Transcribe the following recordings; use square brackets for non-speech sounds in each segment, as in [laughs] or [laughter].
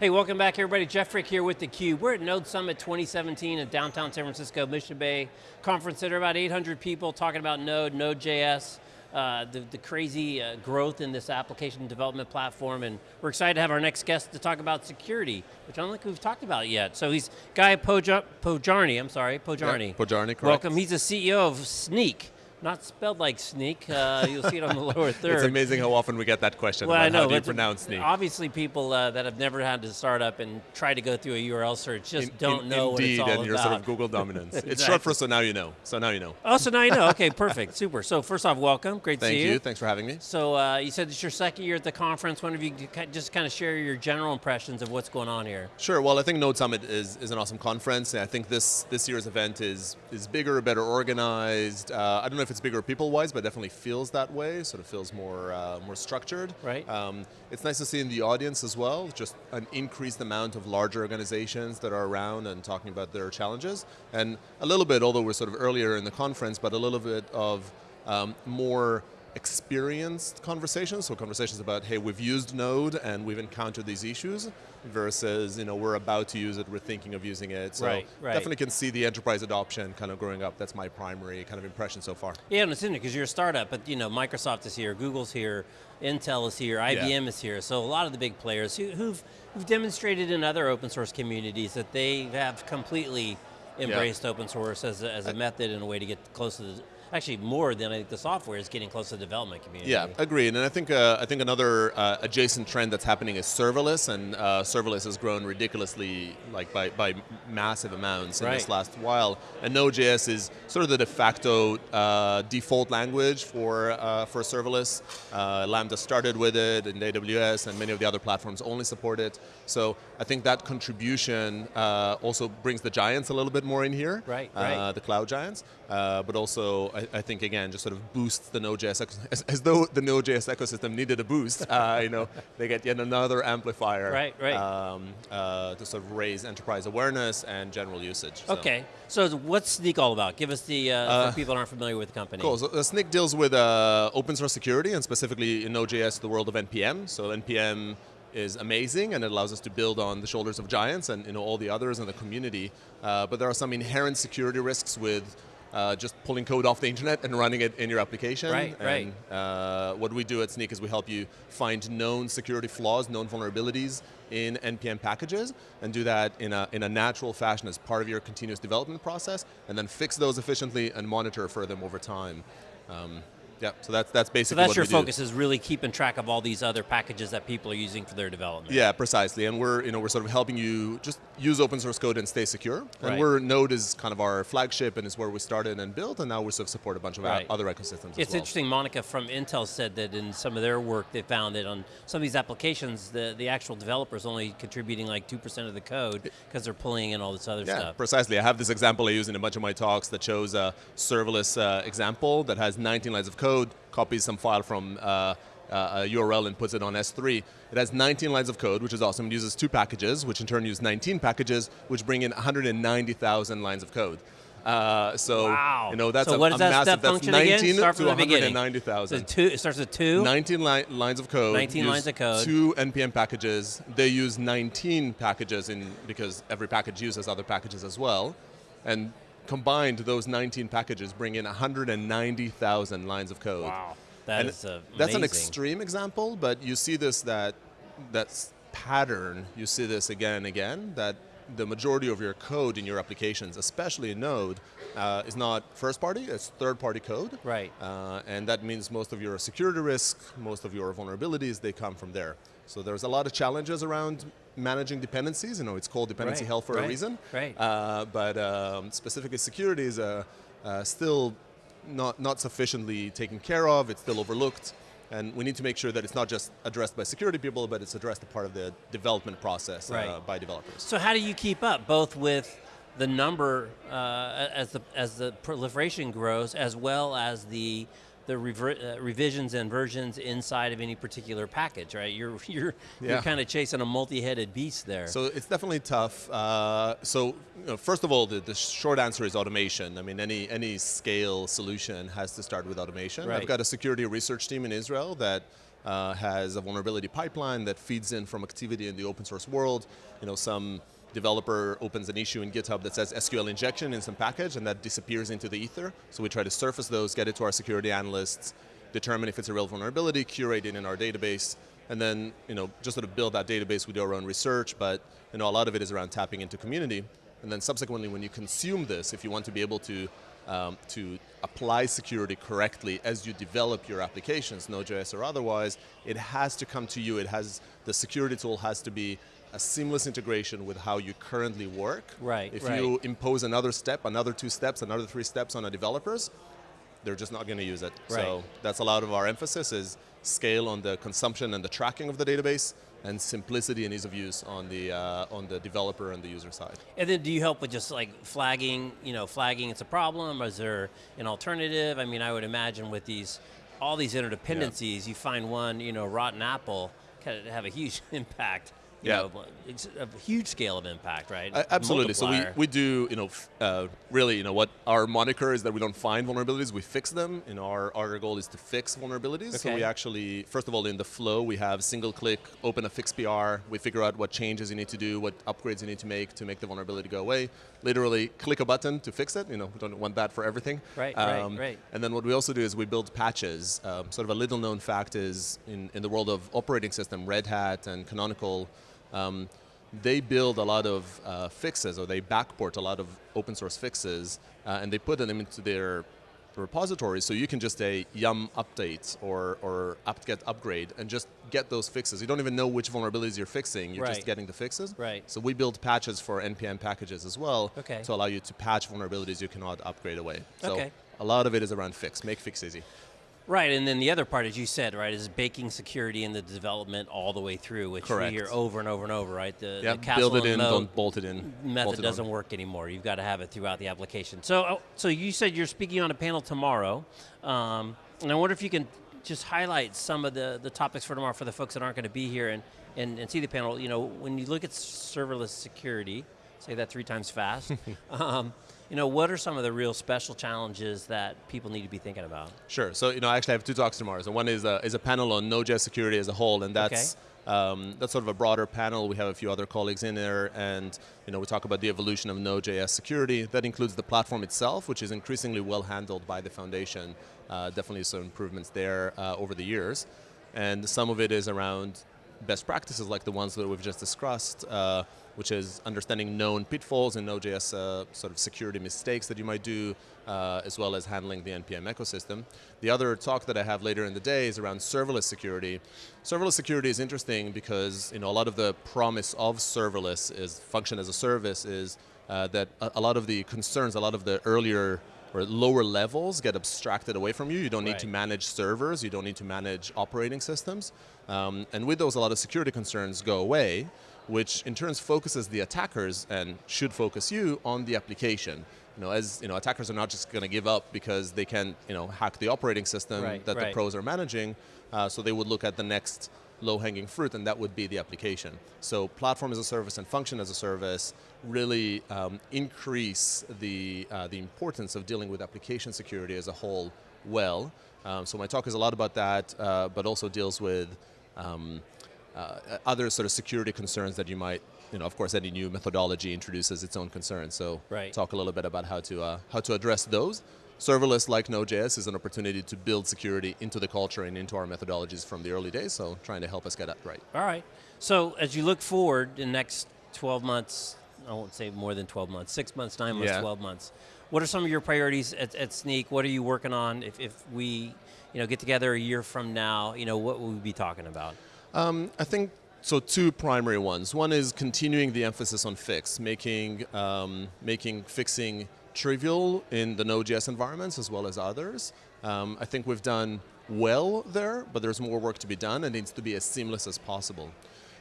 Hey, welcome back everybody. Jeff Frick here with theCUBE. We're at Node Summit 2017 in downtown San Francisco, Mission Bay Conference Center. About 800 people talking about Node, Node.js, uh, the, the, crazy uh, growth in this application development platform, and we're excited to have our next guest to talk about security, which I don't think we've talked about yet. So he's Guy Podjarny, I'm sorry, Podjarny. Yeah, Podjarny, correct. Welcome, he's the CEO of Snyk. Not spelled like sneak. Uh, you'll see it on the [laughs] lower third. It's amazing how often we get that question. Well, I know. How do you pronounce sneak? Obviously, people uh, that have never had to start up and try to go through a URL search just in, don't in, know indeed, what it's all about. Indeed, and your sort of Google [laughs] dominance. exactly. It's short for so now you know. So now you know. Oh, so now you know. Okay, [laughs] perfect, super. So first off, welcome. Great Thank to see you. Thank you. Thanks for having me. So uh, you said it's your second year at the conference. One of you just kind of share your general impressions of what's going on here. Sure. Well, I think Node Summit is, is an awesome conference. I think this this year's event is is bigger, better organized. Uh, I don't know if it's bigger people-wise, but definitely feels that way, sort of feels more uh, more structured. Right. Um, it's nice to see in the audience as well, just an increased amount of larger organizations that are around and talking about their challenges. And a little bit, although we're sort of earlier in the conference, but a little bit of um, more experienced conversations, so conversations about, hey, we've used Node and we've encountered these issues, versus, you know, we're about to use it, we're thinking of using it. So right, right. definitely can see the enterprise adoption kind of growing up. That's my primary kind of impression so far. Yeah, and it's interesting because you're a startup, but you know, Microsoft is here, Google's here, Intel is here, IBM yeah. is here, so a lot of the big players who, who've, who've demonstrated in other open source communities that they have completely embraced yeah. open source as a, as a method and a way to get close to the actually more than I think the software is getting close to the development community. Yeah, agreed. And I think uh, I think another uh, adjacent trend that's happening is serverless, and uh, serverless has grown ridiculously, like by, by massive amounts in right. this last while. And Node.js is sort of the de facto uh, default language for uh, for serverless. Uh, Lambda started with it, and AWS and many of the other platforms only support it. So I think that contribution also brings the giants a little bit more in here. Right, right. The cloud giants, but also I, I, think again just sort of boosts the Node.js as, as though the Node.js ecosystem needed a boost. Uh, you know, they get yet another amplifier. Right, right. Um, uh, to sort of raise enterprise awareness and general usage. So. Okay, so what's Snyk all about? Give us the uh, for people that aren't familiar with the company. Cool. So Snyk deals with uh, open source security and specifically in Node.js the world of npm. So npm is amazing and it allows us to build on the shoulders of giants and you know all the others in the community. Uh, but there are some inherent security risks with uh, just pulling code off the internet and running it in your application. Right, and, right. Uh, what we do at Snyk is we help you find known security flaws, known vulnerabilities in NPM packages, and do that in a, in a natural fashion as part of your continuous development process, and then fix those efficiently and monitor for them over time. Um, yeah, so that's that's basically. So that's your focus do. is really keeping track of all these other packages that people are using for their development. Yeah, precisely, and we're you know we're sort of helping you just use open source code and stay secure. Right. And we're Node is kind of our flagship and is where we started and built, and now we sort of support a bunch of right. other ecosystems. It's well. interesting. Monica from Intel said that in some of their work, they found that on some of these applications, the the actual developers only contributing like two percent of the code because they're pulling in all this other yeah, stuff. Yeah, precisely. I have this example I use in a bunch of my talks that shows a serverless uh, example that has 19 lines of code copies some file from uh, uh, a URL and puts it on S3. It has 19 lines of code, which is awesome. It uses two packages, which in turn use 19 packages, which bring in 190,000 lines of code. Uh, so wow. you know that's so a, what is a that massive. step that's function 19 again? Start to 190,000. So two. It starts with two. 19 li lines of code. 19 lines of code. Two npm packages. They use 19 packages in because every package uses other packages as well, and combined those 19 packages bring in 190,000 lines of code. Wow. That and is, uh, That's an extreme example, but you see this that that pattern. You see this again and again. That the majority of your code in your applications, especially in Node, uh, is not first party, it's third party code. Right. Uh, and that means most of your security risk, most of your vulnerabilities, they come from there. So there's a lot of challenges around managing dependencies. You know, it's called dependency right. hell for right. a reason. Right. Uh, but um, specifically security is uh, still not, not sufficiently taken care of, it's still overlooked. And we need to make sure that it's not just addressed by security people, but it's addressed as part of the development process right. uh, by developers. So how do you keep up, both with the number uh, as the as the proliferation grows, as well as the the uh, revisions and versions inside of any particular package, right? You're [laughs] you're yeah. you're kind of chasing a multi-headed beast there. So it's definitely tough. Uh, so you know, first of all, the, the, short answer is automation. I mean, any any scale solution has to start with automation. Right. I've got a security research team in Israel that uh, has a vulnerability pipeline that feeds in from activity in the open source world. You know, some developer opens an issue in GitHub that says SQL injection in some package and that disappears into the ether. So we try to surface those, get it to our security analysts, determine if it's a real vulnerability, curate it in our database, and then you know, just sort of build that database. We do our own research, but you know, a lot of it is around tapping into community. And then subsequently, when you consume this, if you want to be able to um, to apply security correctly as you develop your applications, Node.js or otherwise, it has to come to you. It has the security tool has to be a seamless integration with how you currently work. Right. If right. you impose another step, another two steps, another three steps on a developers, they're just not going to use it. Right. So that's a lot of our emphasis is scale on the consumption and the tracking of the database, and simplicity and ease of use on the uh, on the developer and the user side. And then do you help with just like flagging, you know, flagging it's a problem? Is there an alternative? I mean, I would imagine with these, all these interdependencies, yeah. you find one, you know, rotten apple, can have a huge [laughs] impact you yeah. know, it's a huge scale of impact, right? Uh, absolutely. So we, we do, you know, uh, really, you know, what our moniker is that we don't find vulnerabilities, we fix them. You know, our, our goal is to fix vulnerabilities. Okay. So we actually, first of all, in the flow, we have single click, open a fix PR. We figure out what changes you need to do, what upgrades you need to make to make the vulnerability go away. Literally, click a button to fix it. You know, we don't want that for everything. Right, um, right, right. And then what we also do is we build patches. Um, sort of a little known fact is in, in the world of operating system, Red Hat and Canonical, um, they build a lot of uh, fixes or they backport a lot of open source fixes uh, and they put them into their repositories so you can just say yum update or, or apt-get upgrade and just get those fixes. You don't even know which vulnerabilities you're fixing, you're right. just getting the fixes. Right. So we build patches for NPM packages as well okay. to allow you to patch vulnerabilities you cannot upgrade away. So okay. a lot of it is around fix, make fix easy. Right, and then the other part, as you said, right, is baking security in the development all the way through, which Correct. we hear over and over and over, right? The, yep. the castle build it in, don't bolt it in. Method doesn't work anymore. You've got to have it throughout the application. So, oh, so you said you're speaking on a panel tomorrow, um, and I wonder if you can just highlight some of the, the topics for tomorrow for the folks that aren't going to be here and, and, and see the panel. You know, when you look at serverless security, say that three times fast. [laughs] um, you know, what are some of the real special challenges that people need to be thinking about? Sure. So, you know, I actually have two talks tomorrow. So one is a, is a panel on Node.js security as a whole, and that's okay. um, that's sort of a broader panel. We have a few other colleagues in there, and you know, we talk about the evolution of Node.js security. That includes the platform itself, which is increasingly well handled by the foundation. Uh, definitely some improvements there uh, over the years, and some of it is around best practices like the ones that we've just discussed. Uh, which is understanding known pitfalls in Node.js uh, sort of security mistakes that you might do, uh, as well as handling the NPM ecosystem. The other talk that I have later in the day is around serverless security. Serverless security is interesting because you know a lot of the promise of serverless is function as a service is uh, that a, a, lot of the concerns, a lot of the earlier or lower levels get abstracted away from you. You don't need right. to manage servers. You don't need to manage operating systems. Um, and with those, a lot of security concerns go away which in turn focuses the attackers and should focus you on the application. You know, as you know, attackers are not just going to give up because they can, you know, hack the operating system right, that right. the pros are managing. Uh, so they would look at the next low-hanging fruit, and that would be the application. So platform as a service and function as a service really um, increase the uh, the importance of dealing with application security as a whole. Well, um, so my talk is a lot about that, uh, but also deals with um, uh, other sort of security concerns that you might, you know, of course, any new methodology introduces its own concerns. So right. talk a little bit about how to uh, how to address those. Serverless, like Node.js, is an opportunity to build security into the culture and into our methodologies from the early days. So trying to help us get that right. All right. So as you look forward the next 12 months, I won't say more than 12 months, six months, nine months, yeah. 12 months. What are some of your priorities at, at Snyk? What are you working on? If, if we, you know, get together a year from now, you know, what will we be talking about? Um, I think so. Two primary ones. One is continuing the emphasis on fix, making um, making fixing trivial in the Node.js environments as well as others. Um, I think we've done well there, but there's more work to be done. and It needs to be as seamless as possible.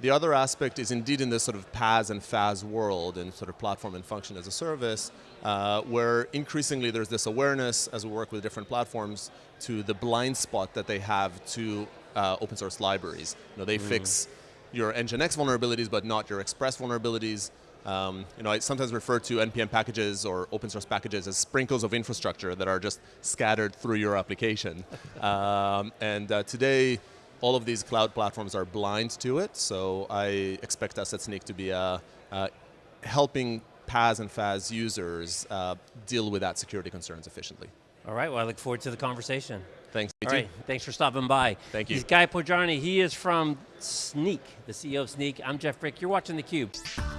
The other aspect is indeed in this sort of PaaS and FaaS world and sort of platform and function as a service, uh, where increasingly there's this awareness as we work with different platforms to the blind spot that they have to uh, open source libraries. You know, they mm. fix your Nginx vulnerabilities, but not your Express vulnerabilities. Um, you know, I sometimes refer to NPM packages or open source packages as sprinkles of infrastructure that are just scattered through your application. [laughs] um, and uh, today, all of these cloud platforms are blind to it, so I expect us at Snyk to be uh, uh, helping PaaS and FaaS users uh, deal with that security concerns efficiently. All right, well, I look forward to the conversation. Thanks. All right, thanks for stopping by. Thank you. He's Guy Podjarny. He is from Snyk, the CEO of Snyk. I'm Jeff Frick. You're watching theCUBE.